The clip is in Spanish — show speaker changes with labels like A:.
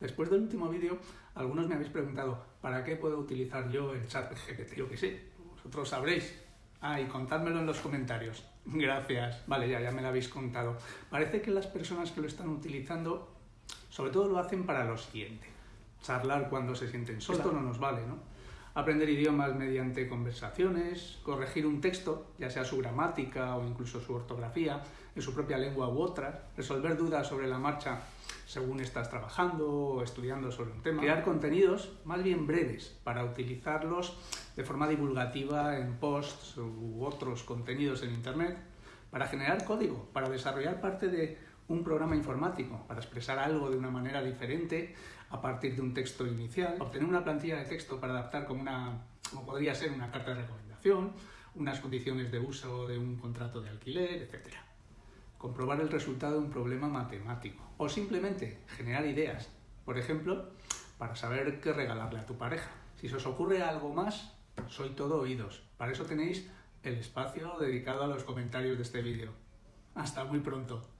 A: Después del último vídeo, algunos me habéis preguntado ¿para qué puedo utilizar yo el chat GPT? Yo que sé, vosotros sabréis. Ah, y contádmelo en los comentarios. Gracias. Vale, ya, ya me lo habéis contado. Parece que las personas que lo están utilizando, sobre todo lo hacen para lo siguiente. Charlar cuando se sienten solos. Esto no nos vale, ¿no? Aprender idiomas mediante conversaciones, corregir un texto, ya sea su gramática o incluso su ortografía, en su propia lengua u otra, resolver dudas sobre la marcha según estás trabajando o estudiando sobre un tema, crear contenidos más bien breves para utilizarlos de forma divulgativa en posts u otros contenidos en Internet, para generar código, para desarrollar parte de un programa informático, para expresar algo de una manera diferente a partir de un texto inicial, obtener una plantilla de texto para adaptar como, una, como podría ser una carta de recomendación, unas condiciones de uso de un contrato de alquiler, etc comprobar el resultado de un problema matemático o simplemente generar ideas, por ejemplo, para saber qué regalarle a tu pareja. Si se os ocurre algo más, soy todo oídos. Para eso tenéis el espacio dedicado a los comentarios de este vídeo. Hasta muy pronto.